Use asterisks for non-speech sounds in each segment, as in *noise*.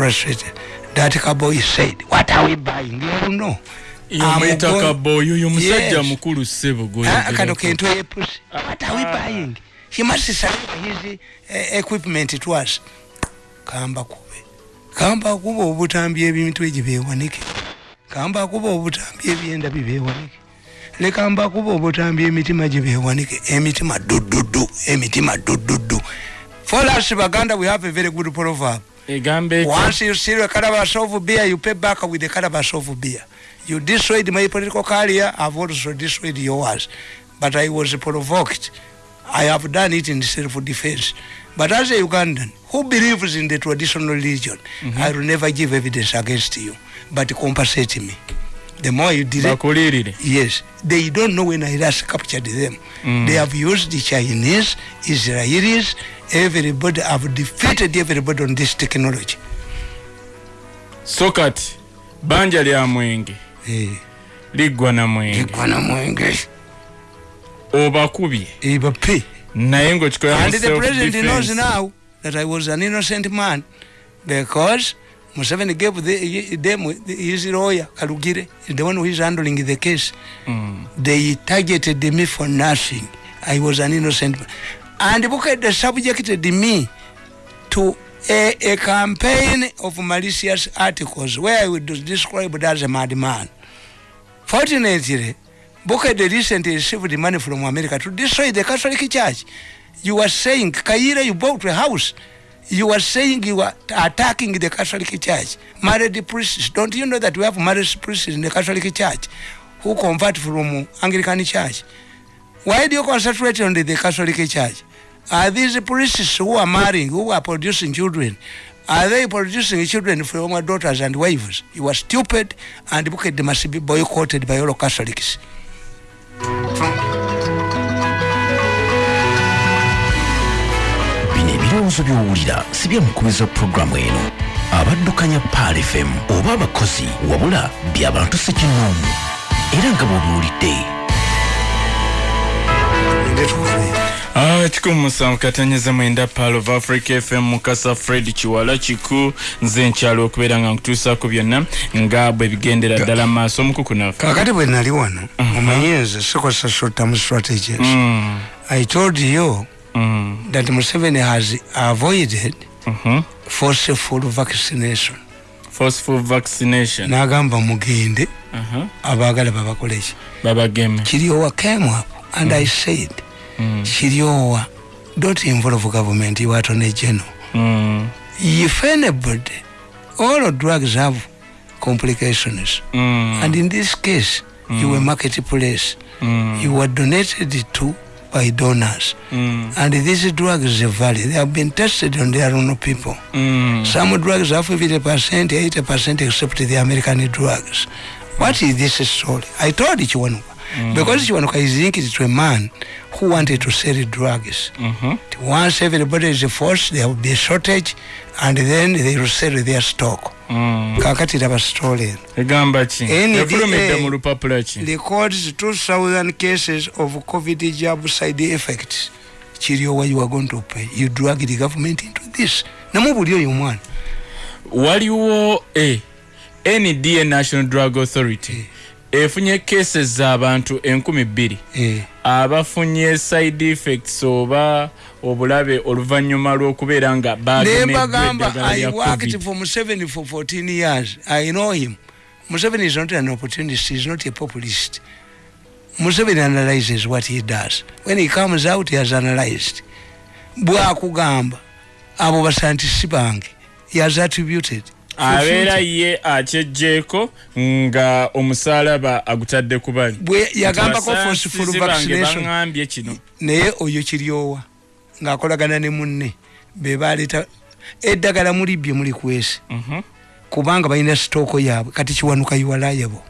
frustrated that kaboy said what are we buying? You know. Yomwetaka boyo oyo musajja mukulu ssebo ah, kano kento yepusi what are we ah. buying? He must surrender his uh, equipment to us kamba kube. Kamba kuba obutambi ebintu egyo bewanike kamba kuba obutambi ebyenda bibewanike lekamba kuba obutambi emitima gye bewanike emitima dududu emitima dududu for us baganda we have a very good proverb once you see a calabash of beer you pay back with a calabash of beer. You destroyed my political career i've also destroyed yours. But i was provoked. I have done it in self-defense. But as a ugandan who believes in the traditional religion mm -hmm. i will never give evidence against you but compensate me. The more you did it, yes. They don't know when i last captured them. Mm. they have used the chinese israelis everybody have defeated everybody on this technology so kati banja lya mwenge eh. liggwa na mwenge na mwenge obakubye ebape naye ngaokikola and the president knows now that i was an innocent man because Museveni gave the, them his lawyer Kalugire is the one who is handling the case. Mm. They targeted me for nothing. I was an innocent man. And they subjected me to a, a campaign of malicious articles where I would describe as a madman. Fortunately, Bukede recently received money from America to destroy the Catholic Church. You were saying, Kaira, you bought a house. You were saying you were attacking the Catholic Church. Married priests. Don't you know that we have married priests in the Catholic Church who convert from Anglican Church? Why do you concentrate on the, the Catholic Church? Are these priests who are marrying, who are producing children, are they producing children from our daughters and wives? You are stupid and they must be boycotted by all Catholics. bino ebirowoozo byowulira si byamukubiza puroguramu eno abaddukanya paal fm oba abakozi wabula by'abantu sekinoomu era nga bw'obiwulidde Kikumu musanvu katanyeza mwenda pal of africa fm mukasa fred kiwala kiku nze nkyalo okubeera nga nkutuusaako byonna nga bwe bigendera ddala maaso omukuku nafe kakati bwe nali wano uh-huh. omanyi nze sikozesa short term strategies mm. i told you mm. that museveni has avoided uh-huh. forceful vaccination forceful vaccination nagamba mugende uh-huh. abaagala babakoleki babageme kiriowa came up and mm. i said mm. kiriowa don't involve government you are attorney general mm. if anybody all drugs have complications mm. and in this case mm. you were marketplace mm. you were donated to by donors mm. and these drugs vary they have been tested on their own people mm. some drugs have 50 percent 80 percent except the american drugs what is this story i told you one mm. because Chiwanuka is linked to a man who wanted to sell drugs. Mm-hmm. Once everybody is forced, there will be a shortage, and then they will sell their stock. Mm. kakati laba story egamba ki efulumidde mu lupapula ki records 2000 cases of covid jab side effects kiriowa you are going to pay you drag the government into this namubuli oyo omwana waliwo e nda national drug authority e. efunye cases z'abantu enkumi bbiri. E. abafunye side effects oba obulabe oluvannyuma lw'okubeera nga bagemebagamba i worked for museveni for 14 years. I know him. Museveni is not an opportunist is not a populist. Museveni analyzes what he does. When he comes out he has analyzed. Bwakugamba abo basantisi bange he has attributed abeera ye akyejjeeko nga omusalaba agutadde ku bali yagambako baŋambye kino. naye oyo kiryowa ng'akolagana ne munne be baleeta eddagala muli bye muli kwesi mhm. kubanga balina sitooko yaabwe kati kiwanuka iwalayabo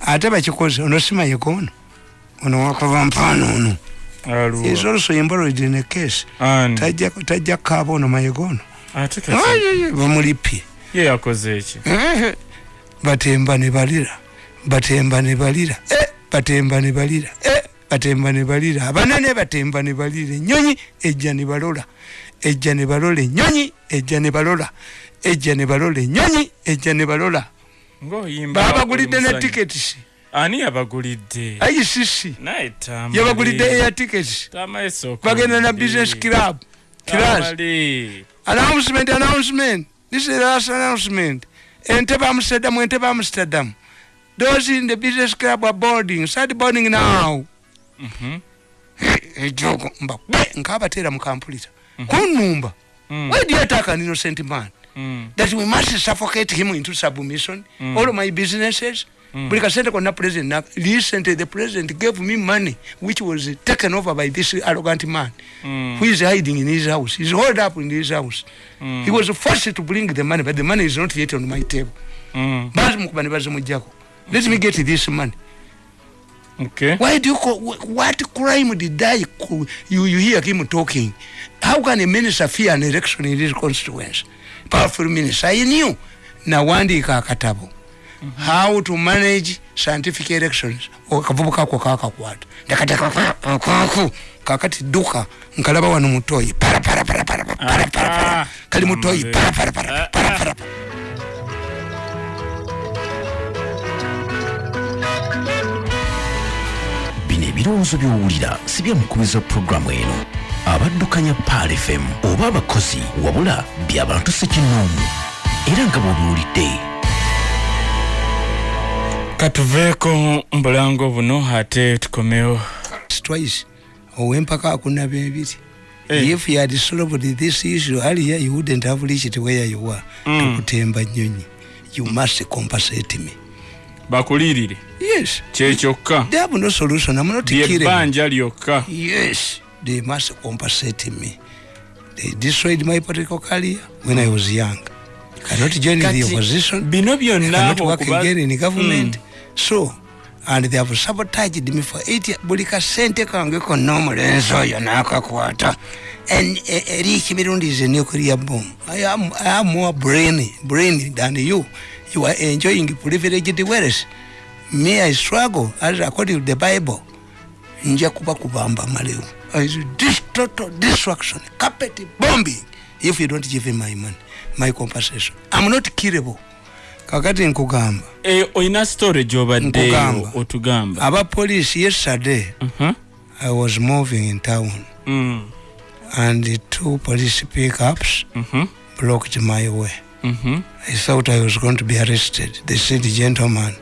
ate bakikoze ono simayegono ono. Wakava mpaano ono. Is also embroid in a case. Tajja kukaaba ono mayegono bamulipye ye yakoze eki batemba ne balira. Batemba ne balira. Eh, batemba ne balira. Eh, batemba ne balira. Abanene batemba ne balira. Enyonyi ejja ne balola. Ejja ne balola ennyonyi ejja ne balola. Ejja ne balola ennyonyi ejja ne balola. Babagulidde ne tikets ani yabagulidde? Icc yabagulidde Tamale sooka bagenda na business club class announcement announcement this is the last announcement entebe amsterdam entebe amsterdam. Those in the business club are boarding. Start boarding now. *laughs* Mhm. ejogo mba bwe nkabateera mukampulita kunumba Mm. why do you attack an innocent man? Mm. that we must suffocate him into submission. All of my businesses buli kasente konna president. Na- recently the president gave me money which was taken over by this arrogant man. Mm. who is hiding in his house? He's holed up in his house. Mm. he was forced to bring the money but the money is not yet on my table. Mm. bazimukuba ne bazimujjako let me get this money. Okay. why do you call, wh- what crime did I you, you hear him talking? How can a minister fear an election in his constituency? Powerful minister I knew. Nawandiika akatabo how to manage scientific elections. Akavubuka ako kakakwata ndakatekakaku kakati dduka nkalaba wano mutoyi. Kali mutoyi bino ebirowoozo by'owulira si bya mukubiza pulogulaamu eno. Abaddukanya paal fm oba abakozi wabula by'abantu sekinnoomu era nga bw'obiwulidde katuveeko mbulango buno ate tukomewo. Twice. Owempaka akunaba ebiri. Eh. if you had solved this issue earlier you wouldn't have reached where you were. Mm. tukutemba nyonyi. You must compensate me. Bakulirire yes. Kyekyokka they have no solution. I'm not killing lyebbanja lyokka. Yes. They must compensate me. They destroyed my political career when i was young. Cannot join the Kati, opposition. bino byonna cannot work again in government. Mm. So and they have sabotaged me for eight buli kasente kange konna omulenzi oyo nakakwata. And, eh, eriki mirundi is a nuclear bomb I am, I am more brainy, brainy than you. You are enjoying privileged wealth. Me i struggle as according to the bible. Nja kuba kubamba malewo Is total destruction carpet bombing. If you don't give him my money my compensation. I'm not killable kakati nkugamba Eh, olina story Nkugamba. otugamba aba police yesterday Mhm. i was moving in town Mm. and the two police pickups Mhm. blocked my way Mhm. i thought i was going to be arrested they said gentleman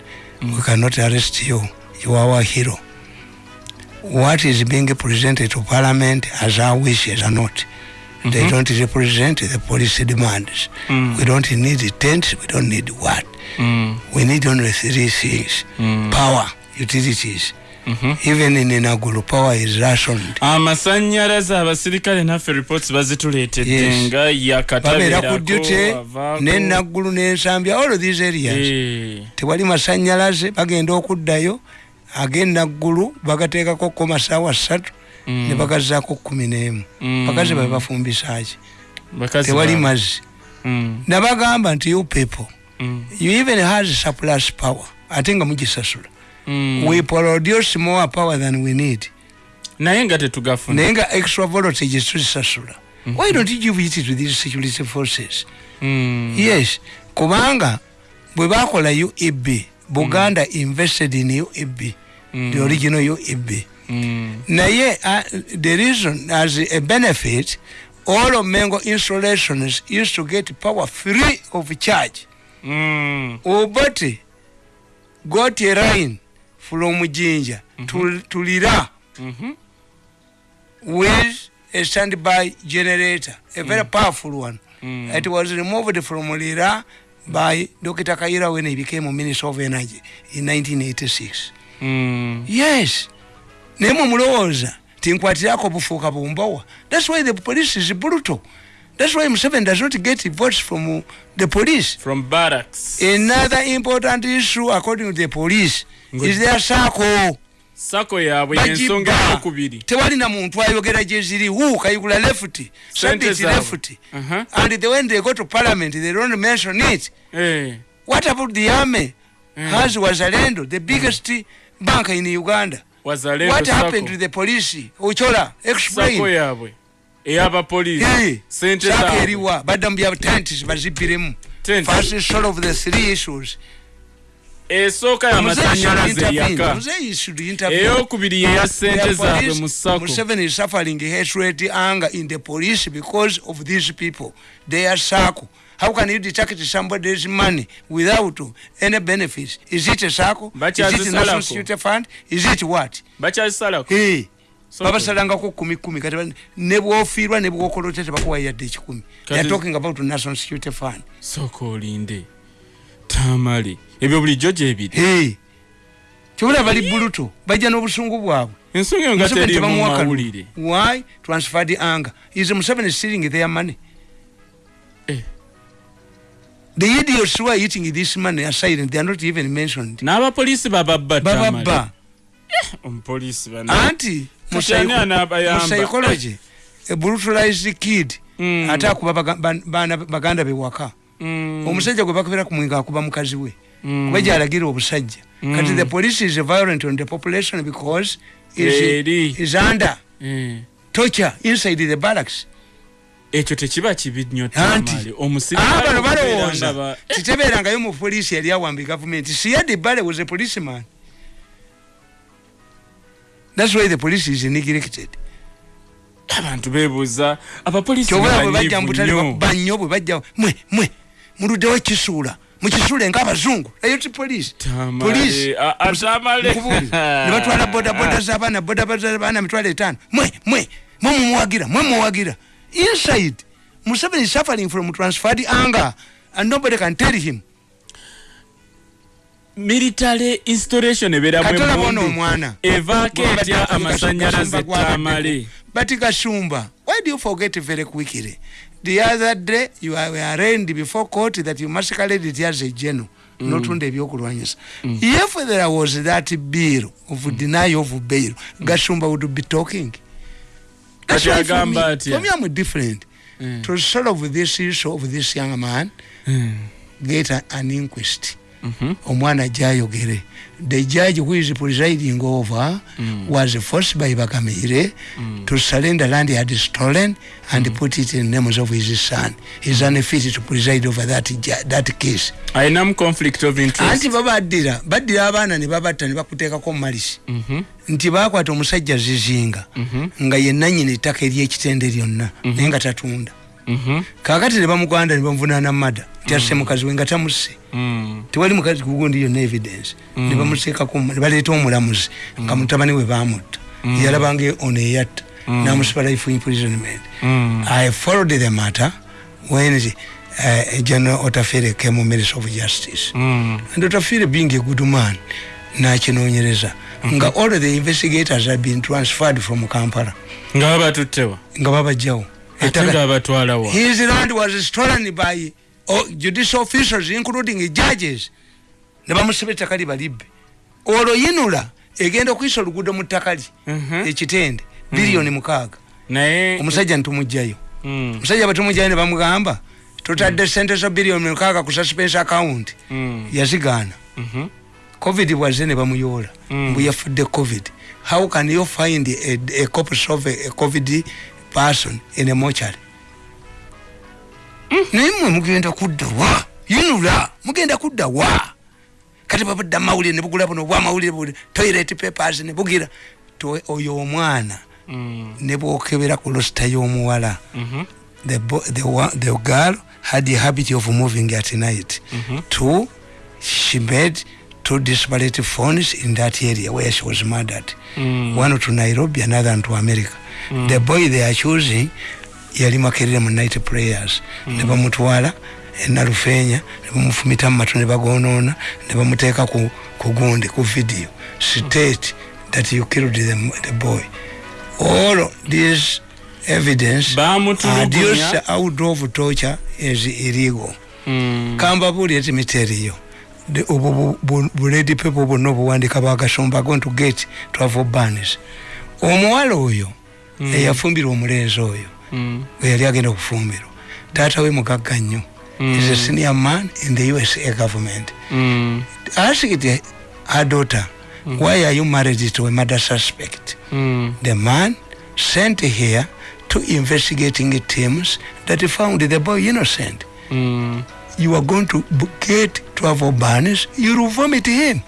we cannot arrest you you are our hero what is being presented to parliament as our wishes are not they Mhm. don't represent the police demands Mm. we don't need tents we don't need what Mm. we need only three things Mm. power utilities Mhm. even in Naguru power is rationed amasanyalaze abasirikale naffe reports bazituleetedde Yes. nga babeera ku duty avaako. nenaggulu nensambya all of these areas Eh. tewali masanyalaze bagenda okuddayo ag'enaggulu bagateekako ko masaawa ssatu Mm. Ne bagazaako kumi n'emu Mm. bakazi babe bafumbisaki tewali mazzi Mm. nabagamba nti you people Mm. you even has surplus power ate nga mugisasula Mm. we produce more power than we need naye nga tetugafuna naye nga extra voltage tuzisasula why don't you give it to these security forces Mm. yes kubanga bwe bakola ueb buganda invested in ueb Mm. the original ueb Mm. Naye uh, the reason as a benefit all of mengo installations used to get power free of charge Mm. obote got a line from jinja to, to lira Mhm. with a standby generator a very powerful one Mm. it was removed from lira by dr kaira when he became a minister of energy in 1986 Mm. yes naye mwe mulowooza tinkwatirako bufuuka bumbowa. Thats why the police is brutal. Thats why museveni does not get votes from the police. From barracks. Another important issue according to the police is their sako sako yaabwe yensonga eyokubiri tewalina muntu ayogera gyeziri wu kayigula left Sente sabit zaabwe. left. Uh-huh. and the, when they go to parliament they don't mention it. Eh. what about the army? Has wazalendo the biggest bank in uganda what sako. happened to the police? Ochola sako explain yaabwe eyabapoliisi sente saka zaabwe. eriwa badda mu bya tent bazibiremu Tent. first solve the three issues. Esooka yamasanyalaze eyaka. Muzeyi should intervene. eyokubiri yeya sente The zaabwe police- mu sako. Museveni is suffering hatred anger in the police because of these people. They are sako how can you detect somebody's money without any benefits is it a sako is it national security fund is it what hey. So- babasalangako kumi kumi kati ne bwofiirwa ne bwokola otya tebakuwa yadde ekikumi Kati- they are talking about national security fund sooka olinde tamale ebyo bulijjo gyebiri hey. kyobula bali buluto bajja n'obusungu bwabwe ensonga eyo nga Museveni teri mu tebamuwa kalulu. mawulire Why? Transferred anger. Is Museveni stealing their money? The idiots who are eating this money are silent. They are not even mentioned. n'abapoliisi bababba tamale Bababa. omupoliisi bana Anti, mu Kati ani psycho- anaabayamba? mu psychology, a brutalized kid Mm. ate akuba baga- ban- baana baganda be waka Mm, omusajja gwe bakubira ku mwinga akuba mukazi we mm. kuba gyalagira obusajja kati Mm. the police is violent on the population because is, is under Eh, torture inside the barracks ekyo tekiba kibi nnyo Anti. tamale omusirikale bano okubeera balowooza. ba- kitebeerangayo mu poliisi yali awamba gavumenti siyadi bale was a policeman. Thats why the police is neglected abantu beebuuza abapoliisi kyobula bwe bajja mubutale bwe mwe mwe muluddewo ekisuula. Mukisuule ng'abazungu eyo ti poliisi. Tamale, poliisi. a- a- Tamale. Nkubuulire. ne batwala bodaboda z'abaana bodaboda z'abaana mitwalo etaano. Mwe mwe mwe mumuwagira mwe muwagira inside museveni is suffering from transferred anger and nobody can tell him. Military installation ebeeramu katola bona emundu omwana. Evaako Gwe etya amasanyalaze tamale. Bati kasumba why do you forget very quickly? The other day you were arraigned before court that you masqueraded it as a general notunda ebyokulwanyisa. If there was that bill of denial of bail gasumba would be talking. That's Kati agamba atya? for me I'm different Mm. to solve this issue of this young man get a- an inquest. Omwana jayogere the judge who is presiding over Mm. was forced by bakamire to surrender land he had stolen and put it in names of his son. He's unfit to preside over that, that case. Ayinamu conflict of interest. Anti babaddira baddira abaana ne babatta ne bakuteekako mumalisi Mhm. nti bakwata omusajja zizinga Mhm. nga ye nanyini ettaka eryekitende lyonna naye nga tatunda. Kakati ne bamuganda ne bamuvunaana mada nti asse mukazi we nga tamusse Mm. tewali mukazi kugundi yonna evidence. Ne bamuteekako ne baleeta omulamuzi nga mutabani we bamutta. Yalabanga ono eyatta namusiba life imprisonment. Mm. i followed the matter when the, uh, general otafere came minister of justice. Mm. and otafere being a good man nakinoonyereza nga all the investigators have been transferred from kampala. Nga babatuttewa nga babajjawo his land was stolen by oh, judicial officials including judges. Ne bamusiba ettaka libalibbe olwo yinula egenda okuyisa oluguudo mu ttaka li Mhm. ekitende biliyoni mukaaga. Naye omusajja ntumugjayo Mm. omusajja batumugjayo ne bamugamba totadde sente za biliyoni mukaaga ku suspense account. Mm. yazigaana. Mhm. covid bwaze ne bamuyoola. Mm. mbu yafudde covid. How can you find a, a corpus of a, a covid person in a mochary naye mwe mugenda kudda wa yinula mugenda kudda wa kati babadda mawulire ne bugula buno bwamawulire buli toilet papers ne bugira oyo omwana Mm. ne bwokebera ku losita y'omuwala Mhm. the, the, the girl had the habit of moving at night Mhm. two she made two disparate phones in that area where she was murdered Mm. one to nairobi another to america the boy they are choosing yali makerere mu night prayers. Ne bamutwala enalufeenya ne bamufumita mu matu ne bagonoona ne bamuteeka ku, ku gundi ku video. State that you killed the, the boy. All this evidence adduced out of torture is illegal. Mm. kambabuulire ti miteriyo obwo bu- bu- buledi pepo bwonna obuwandika bagasomba going to get twelve banis omuwala oyo eyafumbirwa omulenzi oyo Mm. we yali agenda okufumbirwa taata we mugagga nnyo is a senior man in the usa government Mm. asked her daughter why are you married to a murder suspect Mm. the man sent here two investigating teams that found the boy innocent Mm. you are going to get travel bans, you will vomit him.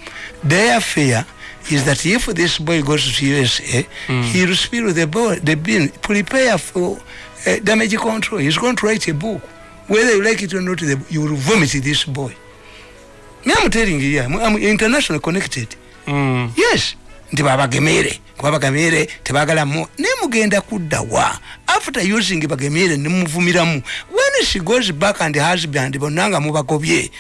Their fear is that if this boy goes to USA, he will spill the boy, the bin, prepare for uh, damage control. He's going to write a book. Whether you like it or not, the, you will vomit this boy. Me, I'm telling you, here, I'm, I'm international connected. Mm. yes nti babagemere kuba bagemere tebagala mu naye mugenda kudda wa after using bagemere nemuvumiramu when she goes back and husband bonna nga mubagobye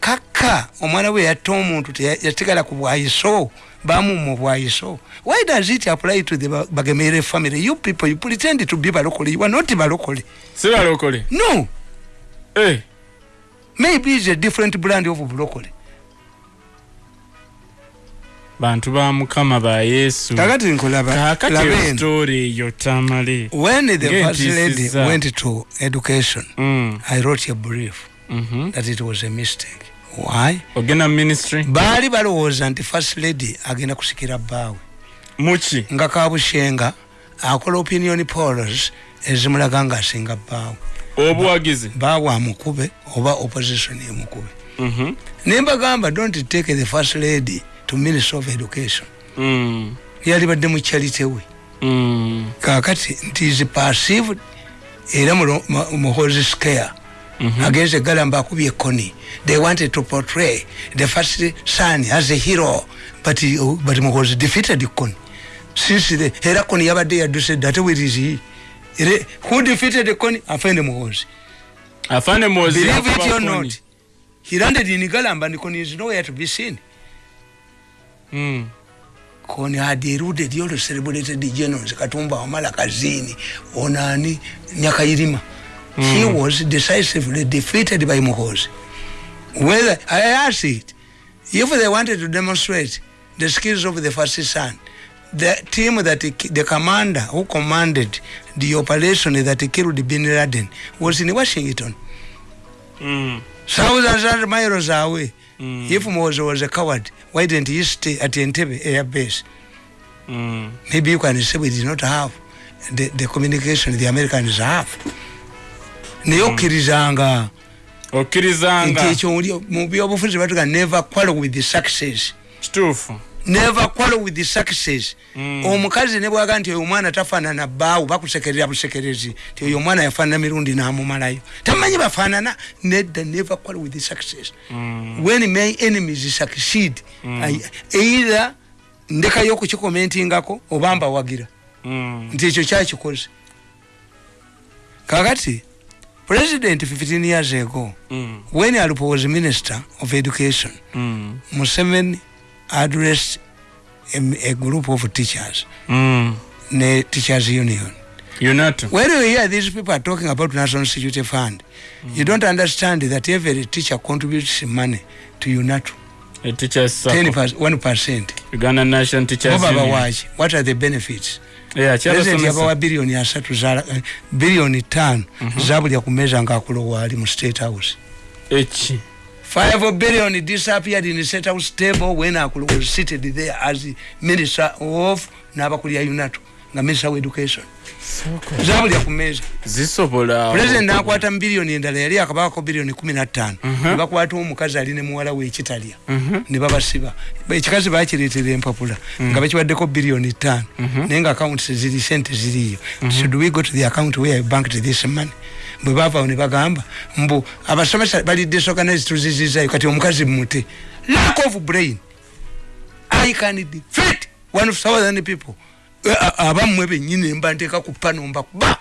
kaka omwana we yatta omuntu teya- yasigala ku bwayiso bamuma obwayiso why does it apply to the Ba- bagemere family? You people you pretend to be balokole. You are not balokole. Si balokole? No. Eh, maybe it's a different brand of bulokole bantu ba mukama ba yesu. Kakati nkulaba eyo eno. story eyo tamale. When the first lady went to education Mm. I wrote a brief Mhm. that it was a mistake. Why? ogenda ministry baali balowooza nti first lady agenda kusikira bbaawe muki nga kabushenga akola opinion polls ezimulaga ngaasinga bbaawe obuwagizi baawe amukube oba opposition emukube Mhm. naye mbagamba don't take the first lady to minister of education Mm. yali badde mu charity we Mm. kakati nti is perceived era mulo- mu- scare Mhm. agenze galamba akubye ekoni. They wanted to portray the first son as a hero but, he- but muhozi defeated koni since the era koni yabadde yadduse dde ate where is he? Who defeated koni afende muhozi afande mozi believe it or koni. not he landed in galamba and koni is nowhere to be seen. Mm. koni had eluded all the celebrated generals katumba wamala kazini onani nyakayirima he was decisively defeated by muhozi whether i asked it if they wanted to demonstrate the skills of the first son the team that the commander who commanded the operation that killed bin laden was in washington Mm. thousands and miles away Mm. if muhozi was a coward why didn't he stay at entebbe air base Mm. maybe you can say we did not have the, the communication the americans have naye okkirizanga. Nti okkirizanga ekyo oli- mu byobufuzi batuga never quarrel with the success. Kituufu. Never quarrel with the success. Mm. omukazi ne bwaga nti oyo omwana tafaanana bbaawo bakusekerera busekerezi ti oyo omwana yafaanana mirundi n'amumalayo. Tamanyi bafaanana? Nedda never quarrel with the success. Mm. when my enemies succeed I, either ndekayo okukikomentingako oba mbawagira. Mm. nti ekyo kyakikoze. Kakati president 15 years ago Mm. when alupo was minister of education Mm. museveni addressed a, a group of teachers. Mm. ne teachers union. Unato when you hear these people are talking about national security fund you don't understand that every teacher contributes money to unato a teachers 10 circle per, 1 percent. Uganda national teachers union. what are the benefits kyabasomesa yabawa biliyoni asatu biliyoni tano zabulya ku meeza ngaakulo waali mu state house. Eki? Five billion disappeared in the state house table when akulo was seated there as minister of n'abakulya unato nga minister of education. Zabulya ku meeza zisobola president nakwata mu biliyoni endala yali akabakako biliyoni kumi na ttaano. Mhm. ne bakwata omukazi ali ne muwala we ekitalya. Mhm. ne babasiba. Ekikazi bakireetera empapula nga bakiwaddeko biliyoni ttaano. Naye nga accounts ziri sente ziriyo. Should we go to the account where I banked this money? Bwe baavawo ne bagamba mbu abasomesa bali disorganized tuzizizayo kati omukazi mute lack of brain. I can defeat one of thousand people. a- abammwe bennyini mba nteeka ku pano mba kuba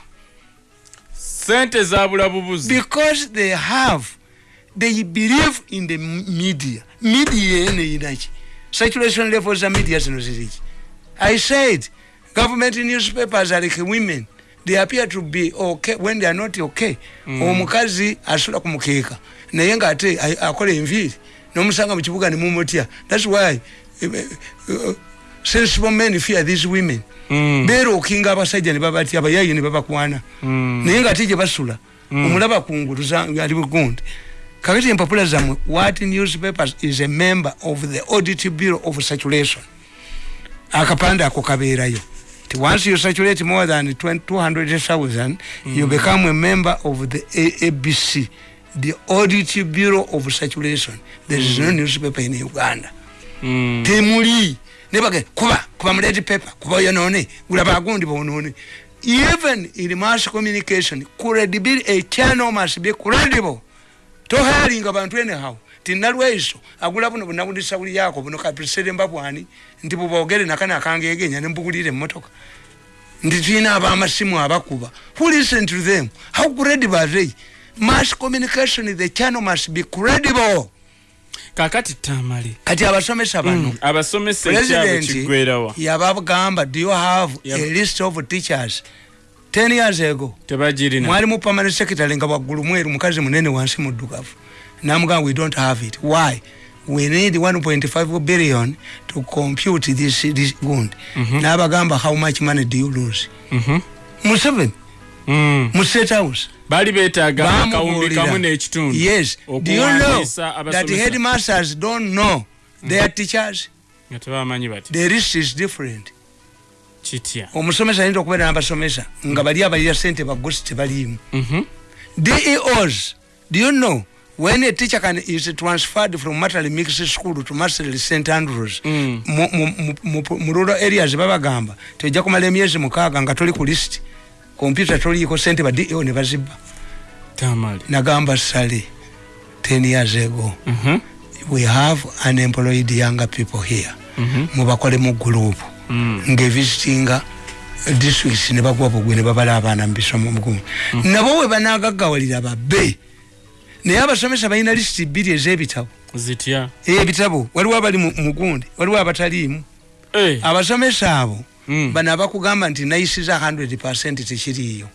sente zabula bubuzi because they have they believe in the media. Media ene inaki saturation levels za media zino ziriki i said government newspapers are like women. They appear to be okay when they are not okay. Omukazi asula ku mukeeka. Naye ngaate a- akola enviiri nomusanga mu kibuga nemumutya thats why eh, eh, eh, sensible men fear these women. Mm. beerokinga abasajja ne babatya abayayi ne babakwana. Mm. naye nga ate gye basula omulaba kungulu ali bugundi kakati empapula zammwe what newspapers is a member of the audit bureau of saturation akapande ako kabeerayo. Nti once you saturate more than 20 200000 you Mm. become a member of the A- abc the audit bureau of saturation there is no newspaper in uganda. Mm. temuli nebage kuba kuba muleti paper kuba yonone gulaba agundi bonone even in mass communication credibility a channel must be credible tohalinga bantu anyhow tinalwaiso agula buno bunabudisa buli yako buno kapisere mbabwani nti bubogere nakana akangegenya nembugulire mmotoka nti tulina abamasimu abakuba. Who listen to them? How credible are they? Mass communication the channel must be credible kakati tamale. Kati abasomesa bano? Mm, kiggwerawa yabagamba do you have Yab- a list of teachers? 10 years ago tebagirina. mwali mu permanent secretary nga waggulu mweru mukazi munene wansi muddugavu. Namugamba we don't have it. Why? We need 1.5 billion to compute this, this gund Mhm. nabagamba how much money do you lose? Mhm. museveni Mm. Mu state house. Baali beetaaga akawumbi kamu n'ekitundu yes. Do you know that headmasters don't know their teachers? Nga tebamanyi bati. The list is different. Kitya? Omusomesa ayinza okubeera n'abasomesa nga bali abalira sente bagosi tebaliimu. Mhm. deos do you know when a teacher can is transferred from maternal mixed school to masterly st andrews? Mm. mu- mu rural areas babagamba tojja kumala emyezi mukaaga nga toli ku list kompyuta toliiko sente ba deo ne bazibba tamale nagamba sale 10 years ago Mhm. we have unemployed younger people here Mhm. mubakole mu gurupu Mm. ngevisitinga districts ne bagwa bugwe ne babala abaana mu bisomo mugumu nabo we banagaggawalira babbe naye abasomesa balina lisiti bbiri ez'ebitabo zitya ebitabo waliwo abali mu mugundi waliwo abataliimu Eh. abasomesa abo Mm. Bano abakugamba nti nayisiza 100 tekiriiyo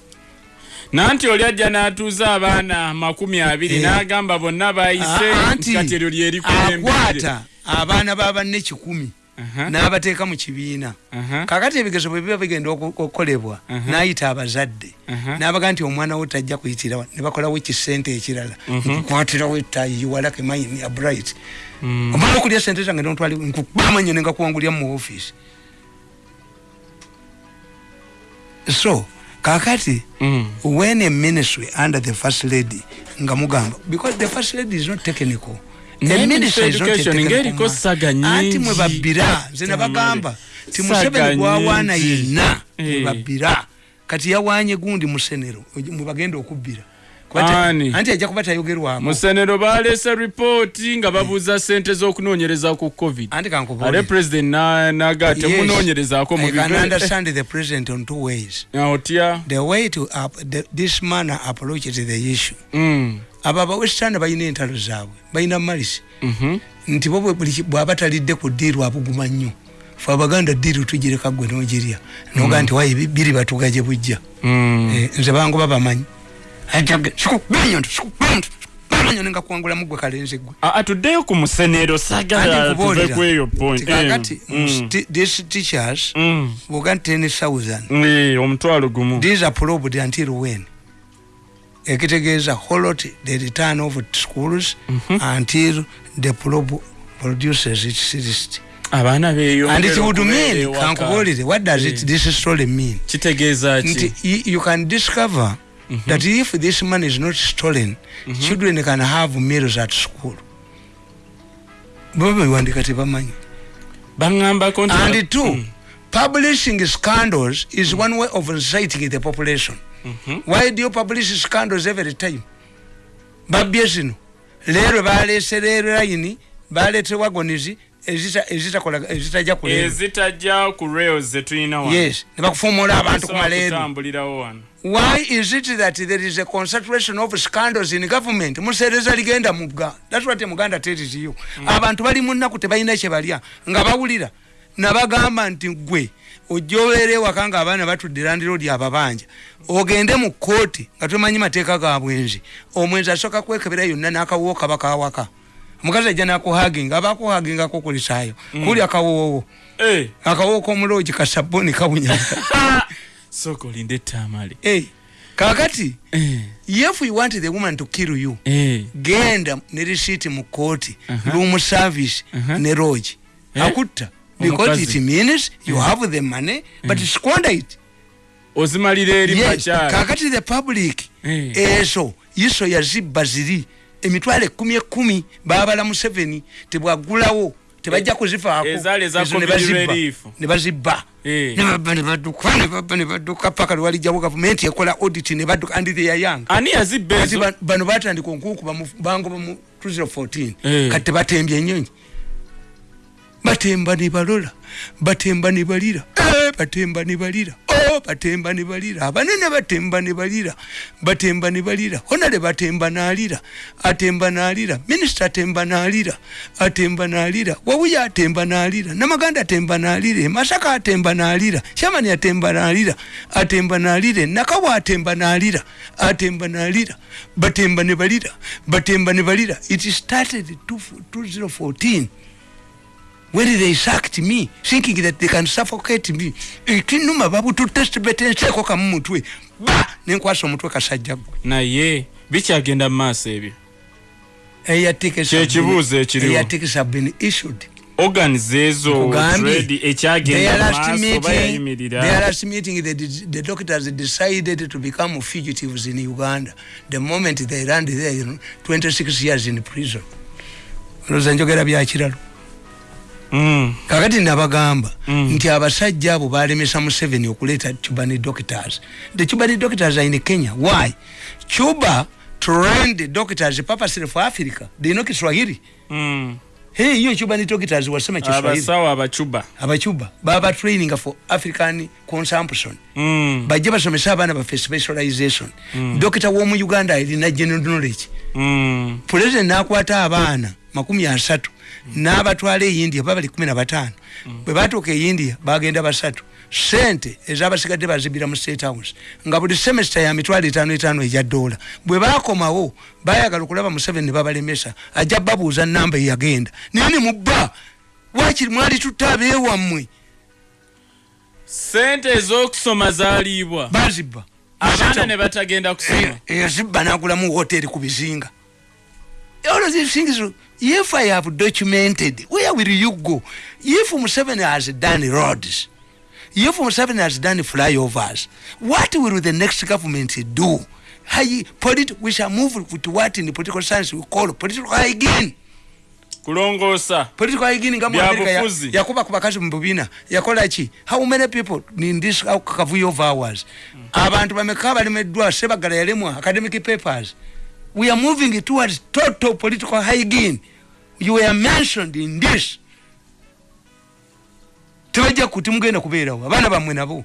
nanti oli ajja n'atuuza abaana makumi abiri Eh. n'agamba bonna bayise kati eryo lyerikulembere akwata abaana babanne kikumi n'abateeka mu kibiina kakati ebigezo bwe biba bigenda oku- okukolebwa Aha. n'ayita abazadde Aha. n'abaga nti omwana wo tajja kuyitirawa ne bakolawo ekisente ekirala Mhm. nkukwatirawo ettayi yuwalake maini ya bright Mm. omala okulya sente zange nontwali nkubamanye nengakuwangulya mu office so kakati Mm. when a ministry under the first lady nga mugamba because the first lady is not technical ng'eriko saga nyingi. anti mwe babbira nze nabagamba ti museveni gwawaana yenna Eh. babbira kati yawanye gundi musenero mwe bagenda okubbira Ani? anti ajja kuba tayogerwako. Musenero baleese ripooti nga babuuza sente z'okunoonyereza ku covid. Anti ate kankubuulire. president na- naga temunoonyerezaako mu can understand the president on two ways. *laughs* Otya? The way to up, the, this manner approaches the issue. Mm. abo abawestern balina entalo zaabwe balina malisi Mhm. nti bo bw'aba talidde ku ddiiru abuguma nnyo. Fe abaganda ddiiru tugireka gwe n'ogirya. Noga nti wayi bi- biri batuga gye bujja. Mm. Eh, nze bangu babamanyi sikubamanya nengakuwangulamu gwe kalenzi gwe Ah, ah, tuddeyo ku musenero Anti saagala tuve nkubuulira, ku eyo point nti kakati Eh, mm. these teachers Mm. bwoga 10000 Eh, omutwalo gumu these are probed until when ekitegeeza holot the return of schools until the probe produces its list abaana ewaka. kankubuulire what does Eh. it this story mean kitegeeza nti ki y- you can discover that if this money is not stolen children can have meals at school. Baba bewandiika tebamanyi baŋŋambako nti and two Mm. publishing scandals is one way of inciting the population. Mhm. why do you publish scandals every time? Babbye zino. Leero baleese leero layini baleete wagonizi ezita- ezitakola- ezitajja ku leero ezitajja ku rails zetulina wano. yes. Ne bakufuumuula abantu ku Zisobola maleero kutambulirawo wano why is it that there is a concentration of scandals in government? Museereza ligenda mugga thats what muganda tells you. Abantu bali mu nnaku tebalina kyebalya nga bawulira. Nabagamba nti gwe ojja obeera ewaka nga abaana batudde landiroodi ababanja ogende mu kooti nga tomanyi mateeka ga bwenzi. Omwenzi asooka kwekebera yonna n'akawoowo kaba kawaka omukazi ajja nakuhaginga aba akuhagingako kulisaayo kuli akawoowo. Eh, akawoowo k'omuloogi kasabuni kawunya *laughs* sooka olinde ettaamale hey, kakati Eh, if you want the woman to kill you eh, genda ne risiiti mu kooti Aha. room service Aha. ne rogi Eh? akutta because it means you have the money but squander it. Ozimalira eri yes kakati the public Eh. ezo iso yazibba ziri emitwalo ekumi ekumi babala mu seven tebwagulawo tebajja kuzifaako eza Ezo ne bazibba. relief. ne bazibba Eh. ne babba ne badduka ne babba ne badduka paka lwalijjawo gavumenti ekola audit ne badduka and they are young ani yazibba kati ezo ba- bano batandika onkukuba bangoba mu 2014 Eh. kati tebatembye enyonyi batemba ne balola batemba ne balira Eh, batemba ne balira Oh, batemba ne balira abanene batemba ne balira batemba ne balira honale batemba nalira atemba nalira minisita atemba nalira atemba nalira wawuya atemba nalira namaganda atemba nalira masaka atemba nalira shamani atemba nalira atemba nalira nakawa atemba nalira atemba nalira batemba ne balira batemba ne balira. It started two- 2014 when they sacked me? Thinking that they can suffocate me. Ekinuma babututestbetenseeko kamu mutwe ba! Nenkwasa omutwe kasajja gwe. Naye bikyagenda mu maaso ebyo. Kyekibuuzo ekiriwo. eyatickets have been issued. Organize ezo trade Their ekyagenda mu last meeting, the, the doctors decided to become fugitives in Uganda. The moment they land there, you know, 26 years in prison. olowooza njogera byakiralo kakati nabagamba Mm. nti abasajja abo balemesa museveni okuleeta cubani doctors. The cubani doctors are in kenya. Why? Cuba trained doctors purposely for africa. They know kiswahili. Mm. hey hiyo cubani doctors wasema kiswahili. abasawo abacuba abacuba baba training for african consumption. Mm, bajje basomesa abaana baffe specialization. Dokita w'omu uganda alina general knowledge. Mm. pulezidenti n'akwata abaana makumi asatu. N'abatwala e india baba bali kumi na bataano. Bwe batuuka e india bagenda basatu. Sente ezabasigadde bazibira mu state house nga buli semesta ya mitwalo etaano etaano egya dola bwe bakomawo bayagala okulaba museveni ne babalemesa ajja babuuza namba eyagenda. Naye ne mubba wakiri mwali tutta abeewammwe sente ez'okusoma zaalibwa. Bazibba. Abaana ne batagenda kusoma. Yazibba nagulamu hoteri ku bizinga all of these things if i have documented where will you go? If museveni has done roads if museveni has done flyovers what will the next government do? Hai- polit- we shall move to what in political science we call political hygiene. Kulongoosa political hygiene nga mu America ya- Byabufuzi. yakuba ku bakazi mu bubina yakola ki how many people in this kavuyo of hours abantu bameka balemeddwa sebagala yalemwa academic papers we are moving towards total political hygiene. You were mentioned in this. Tebajja kuti mugenda kubeerawo. Abaana bammwe nabo.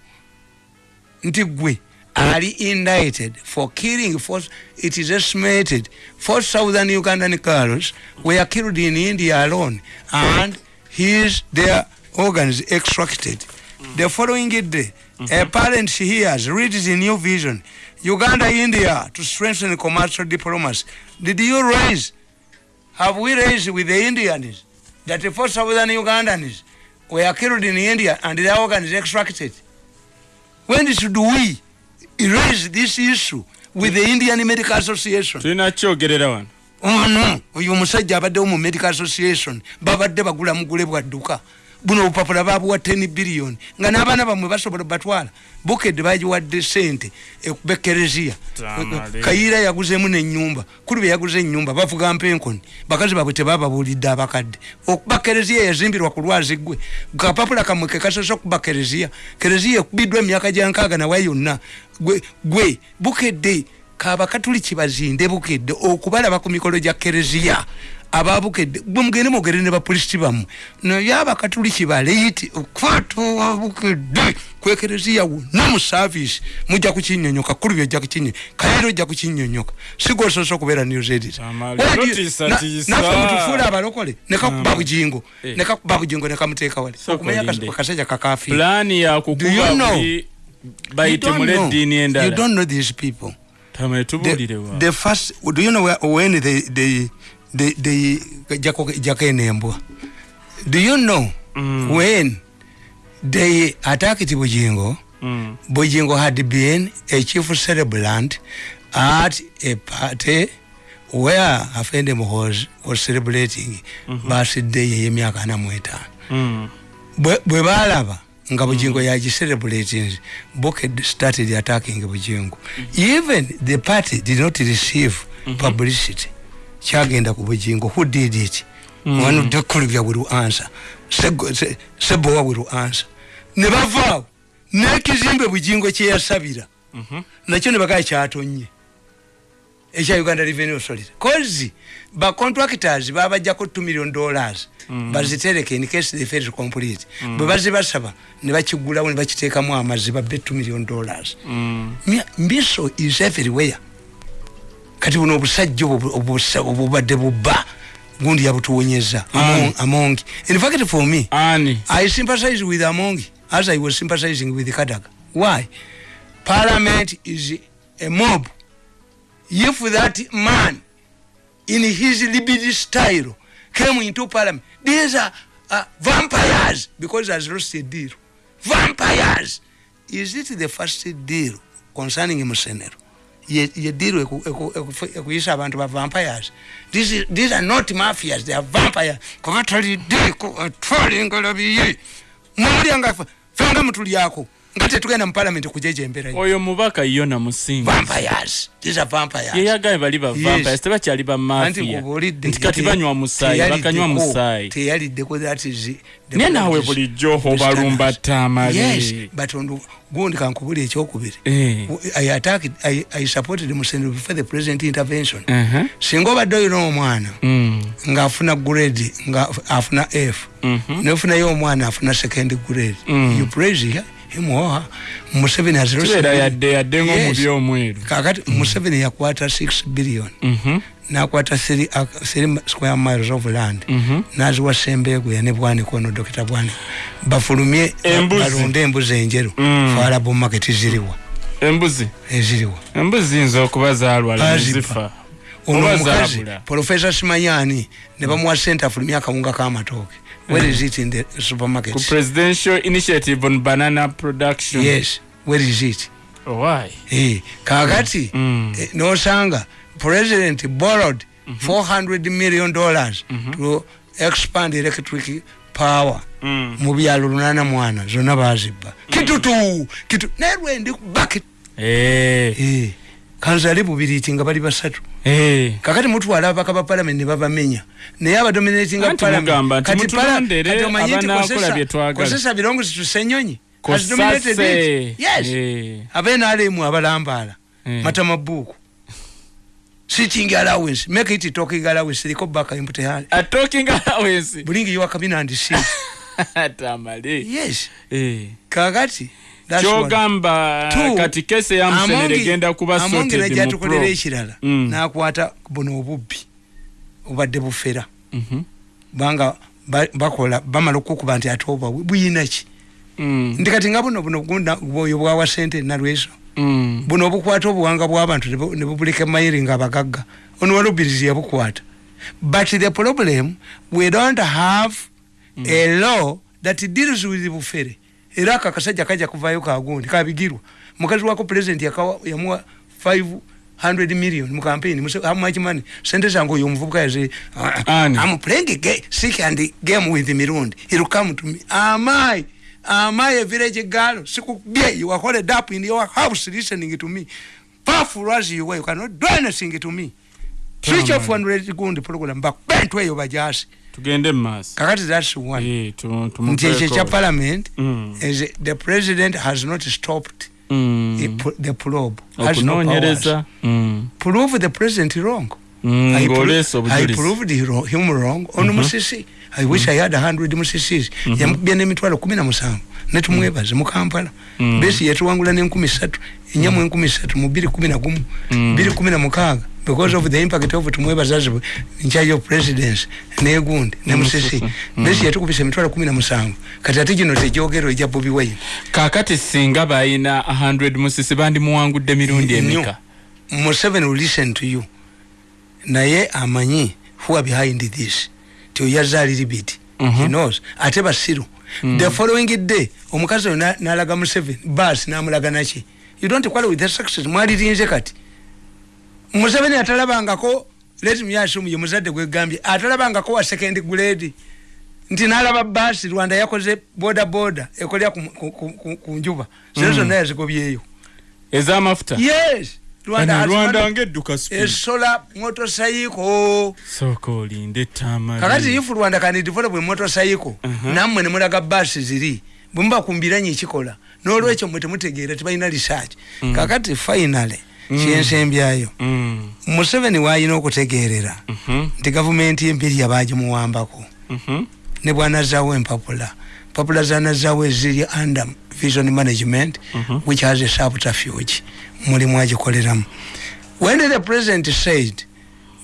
Nti gwe ali indicted for killing four, it is estimated four thousand ugandan girls were killed in india alone and his their organs extracted. The following day a parent hears reads the new vision uganda india to strengthen commercial diplomacy. Did you raise have we raised with the indians that the four thousand ugandans were killed in india and their organs extracted? When should we raise this issue with the indian medical association? Ono oyo omusajja abaddewo mu medical association babadde bagula mugule bwadduka buno obupapula babuwa 10 billion. Nga n'abaana bamwe basobola batwala bukedde bagiwadde sente ekuba ekereziya kayiira yaguzeemu nenyumba kuli bwe yaguze enyumba bavuga mpenkoni. Bakazi baabwe tebababuulidde abakadde. Okuba kereziya yazimbirwa ku lwazi gwe kapapula kamwe kekasosa okuba kereziya kereziya ekubiddwa emyaka gyankaaga nawe yonna. Gwe, gwe bukedde kabakatuliki bazinde bukedde okubalaba ku mikolo gya kereziya ababukedde mugende mwogere ne bapulisiti bammwe. Naye abakatuliki baleiti okwatowa bukedde kwekereziya wonna mu saavisi mujja kukinyonyoka kulu byojja kukinyonyoka kayiro ojja kukinyonyoka. Sigososa okubeera news tiisa. naffe mutufuula abalokole nekakuba Eh. nekakuba bujingo nekamuteeka wali. Okumanya akasajja you yakukuba know? buli You don't know. eddiini endala. these people. Tamale the, tubuulirewa the first do you know where, when they they they, jako jakenembwa do you know Mm. when they attacked bujingo Mm. bujingo had been a chief celebrant at a party where afendem was was celebrating birthday yemyaka ana mu etaano Mm. bwe bwe balaba nga bugingo yagicerebrating boked started attacking bugingo even the party did not receive publicity kyagenda ku bugingo who did it? One of the colleagues will answer. Sebowa will answer. Ne bavaawo n'ekizimbe bugingo kyeyasabira nakyo ne bagaa kyatonye. Ekya uganda revenue authority. Kozi bacontractors babajjako 2 million dollars. Bazitereke in case they fail to complete. Bwe bazibasaba ne bakigulawo ne bakiteekamu amazzi babbe 2 million dollars. Mya- mbiso is everywhere kati buno obusajja obubadde bubba gundi yabutuwonyeza among, among in fact for me ani I sympathize with Among as I was sympathizing with Kadaga. Why? Parliament is a mob. If that man, in his libido style, came into parliament, these are uh, vampires because has lost a deal. Vampires. Is it the first deal concerning Musenero? Ye ye deal eku- eku- eku- ekuyisa abantu ba vampires. These, are not mafias they are vampires. Kuba toliddeeko atwalingalabiye mwalyanga fenga mutulyako nga tetugenda mu parliament kujejemberayo oyo mubaka yona yeyagaye bali ba Yes. vampires tebakyali ba Anti mafia nkubuulidde nti kati banywa musaayi bakanywa musaayi naye naawe bulijjo obalumba but on gundi kankubuli ekyokubiri Eh. I supported Museveni before the president intervention. Uh-huh. Singa obadde olina omwana Mm. ng'afuna grade nga afuna F Mhm. nefunayo omwana afuna second grade Mm. you praise her, him or her Museveni has lost kibeera a- yadde yadde Yes. ng'omubi omweru. Kakati Museveni yakwata 6 billion. Mhm. nakwata 3 square miles of land. Mhm. naziwa sembeeguya ne bwaniko ono dokita bwaniko bafulumye balonde embuzi enjeru. Mm. falabo market ziriwa embuzi. Eziriwa. Embuzi ziyinza okuba zaalwala Baziba. nezifa ono omukazi profesa simanyani ne bamuwa sente afulumye akawunga k'amatooke where is it in the ku supermarkets presidential initiative on banana production. Yes where is it? Why? Eh, kakati Mm. eh, nosanga. President borrowed 400 million dollars to expand electric power. Mm. mu byalo lunana mwana zonna bazibba kitutu kitu nerwendi bakit Eh, kanzale bubiriti nga bali basatu. Eh. kakati mutwala abaka ba parliament ne babamenya naye abadominatinga Anti mugamba nti mutulondere abanaakola bye twagala. kozesa birongozi tusenyonyi Kosase. yes. Eh. abenaalemu abalambala Eh. matamabuuku sitting allowance. Make it talking allowance. Eriko baka empty hand A talking allowance. Bulingi yowakamina and see *laughs* tamale. Yes. Eh. kakati. one. Kyogamba Two, kati kese ya musenere egenda kuba Amongi najatukolera ekirala nakwata buno obubbi obadde bufera. Mhm. banga ba- bakola bamala okukuba nti ate oba buyinaki Mm. ndi kati nga buno buno bwoyo bwawa sente nalweso Mm. buno obukwata obuwanga bw'abantu ne bu- ne bubulika emayiri nga abagagga. Ono walubirizi yabukwata. But the problem we don't have a law that deals with bufere era ako akasajja kajja kuvayo kagundi kabigirwa. Mukazi wako yakawa yamuwa 500 million mu campaign how much money? Sente zange oyo omuvubuka yaze Ani. I'm playing a ga- sick and game with Mirundi. He'll come to me. Am I? Am I a village girl? Sikubye you are holed up in your house listening to me. Powerful as you were you cannot do anything to me. Switch off one rate gundi program bakubentwe eyo bajasi tugende mumaaso kakati that's one. Eh, nti ekyo kya parliament Mm. is the president has not stopped Mm. the pro- the probe has no powers. Mm. prove the president wrong. Mm, I, pro- I proved wrong- him wrong on musisi. I wish i had a hundred musisis yamukubya n'emitwalo kumi na musanvu. Netumwebaze mu kampala. Mm. besi yatuwangula n'enkumi satu enyamu enkumi satu mu biri kumi na gumu Mm. biri kumi na mukaaga because of the impact of tumwebazazi in charge of presidence negundi ne musisi besi yatukubisa emitwalo kumi na musanvu kati ate gino tegyogero ejja bobi wine. Kaakati singa balina 100 musisi bandimuwangudde mirundi emika Museveni will listen to you. Naye amanyi who are behind this? Ti oyazaaliri biti Mhm. he knows. Ate basiru the following day omukazi oyo na- nalaga Museveni. Bas namulaga naki you don't quarrel with the success. Mwalirinze kati Museveni atalabangako let me assume ye muzadde gwegambye atalabangako wa second grade? Nti nalaba basi rwanda yakoze boda boda ekolera ku, njuba. Zero Mm. zonna yazigobyeyo. Ez'amafuta? Yes! Rwanda ngedduka esola motocycle sooka olinde tama kakati if rwanda can develop motocycle Mhm. nammwe nemulaga basi ziri bwemuba kumbiranye ekikola n'olwekyo mwe temutegeera tebalina research. Kakati finally kyensembyayo. Mm, museveni wayina okutegeerera mhm, nti gavumenti empirya bagimuwambako mhm, ne bwanazaawo empapula empapula zanazaawo eziri under vision management Mhm. which has a subterfuge. Mulimu agikoleramu. When the president said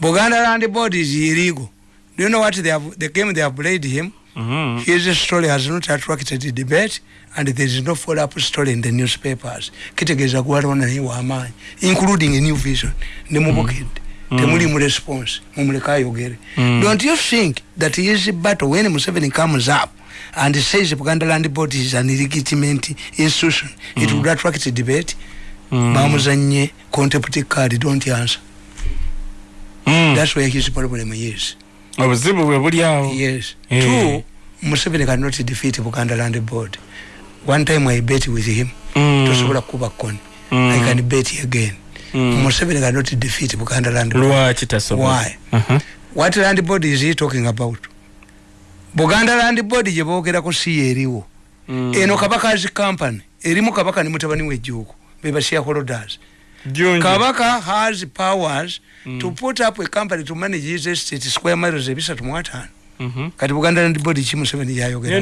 buganda land board is illegal do you know what they have, the game they have played him mhm. his story has not attracted the debate and there is no follow up story in the newspapers kitegeeza gwalona naye wamaanyi including a new vision nemubukedde Mm. temulimu response mumuleke ayogere Mm. don't you think that his battle when museveni comes up and says buganda land board is an illegitimate institution it would attract a debate Mm. bamuzanye contempt card don't answer Mm. that's where his problem is obuzibu bwe buli awo yes Eh. two museveni cannot defeat buganda land board one time i bet with him Mm. tosobola kuba koni Mm. i can bet again Mm. museveni cannot defeat buganda land board lwaki tasobola Why? Aha. what land board is he talking about buganda land board gye boogerako si yeeriwo Mm. eno kabakazi company erimu kabaka ne mutabani wejjuuko beba shareholders. Kabaka has powers Mm. to put up a company to manage his estate square miles ebisatu mu ataano kati buganda land board ki museveni gyayogera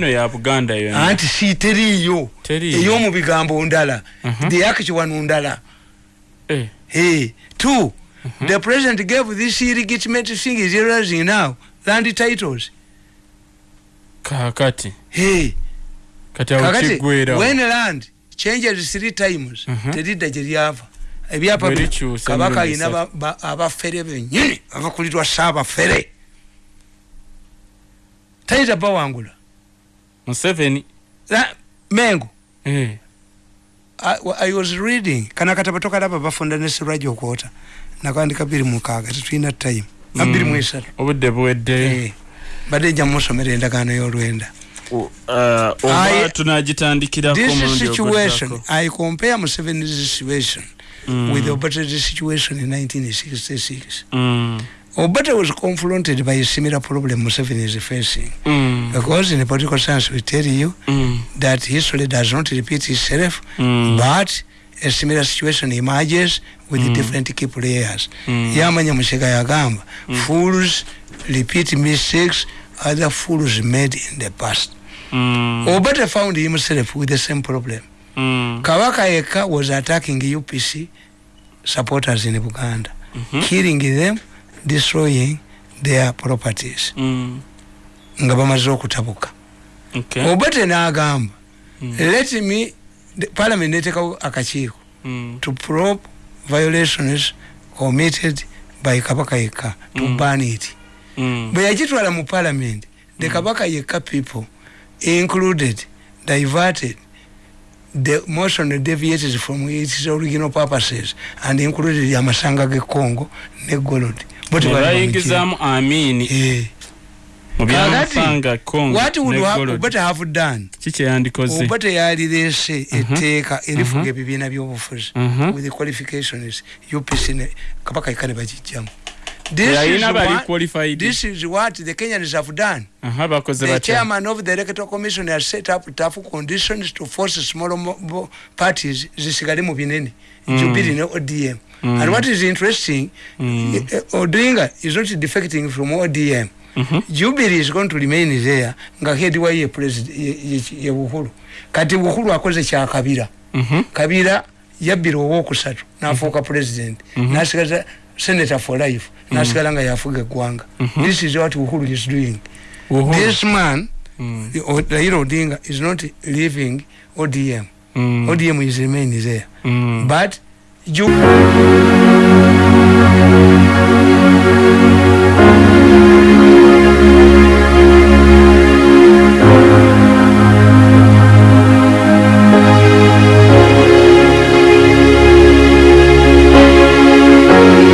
anti si teriiyo ey'omu bigambo ndala. Mhm. the actual ndala. Eh. two. The president gave this illegitimate thing is realizing now? Land titles. Kakati. Kakati when land changes three times teridda gye lyava ebyapa kabaka alina ba- ba- abafere bennyini abakulirwa saabafere tayita bawangula. Museveni. La- mengo. Eh. I, was reading kana katabo tokalaba bafunda ne sirwaji okwota nakwandika biri mukaaga tetulina time na Mm. biri mu esatu obudde buwedde. Eh, badde nja musomera endagaano y'olwenda. Uh, I- tunagitandikirako this situation. i compare museveni's situation Mm. with obate's situation in 1966 Mm. obate was confronted by a similar problem museveni is facing Mm. because in a political science we tell you Mm. that history does not repeat itself Mm. but a similar situation emerges with Mm. different key players Mm. yamanya mushega yagamba fools repeat mistakes other fools made in the past Mm. obate found himself with the same problem Mm. kabaka yekka was attacking upc supporters in buganda Mhm. killing them destroying their properties Mm. nga bamaze okutabuka Okay. obate n'agamba Mm. let me parliament netekawo akakiiko Mm. to probe violations committed by kabaka yekka to Mm. ban it Mm. bwe yagitwala mu parliament the kabaka yekka people included diverted the motion deviated from its original purposes and included amasanga g'e congo ne golod Bo Ne tebali bayingizaamu amini bamugira. Eh. mu Kakati, byamufanga congo what would ne ha- Golod. obate have done kiki yandikoze oba teyalireese etteeka erifuga Mhm. ebibiina by'obufuzi Mhm. with the qualifications upc ne kabaka yekka ne bagijjamu This is yalina bali what- qualified this is what the kenyans have done aha bakoze the batya chairman of the electoral commission has set up tough conditions to force small parties zisigale mu binene Mm. jubilee ne odm Mm. and what is interesting Mm. odinga is not defecting from odm Mhm. jubilee is going to remain there nga head wa ye president ye, ye, ye buhulu kati buhulu akoze kyakabira Mhm. kabira yabbira owokusatu nafuuka president Mhm. nasigaza senator for life nasigala nga yafuga eggwanga Mhm. this is what uhuru is doing Uhuru. this man Mm. Raila Odinga is not leaving ODM. Mm. ODM is remaining there. Mm. But you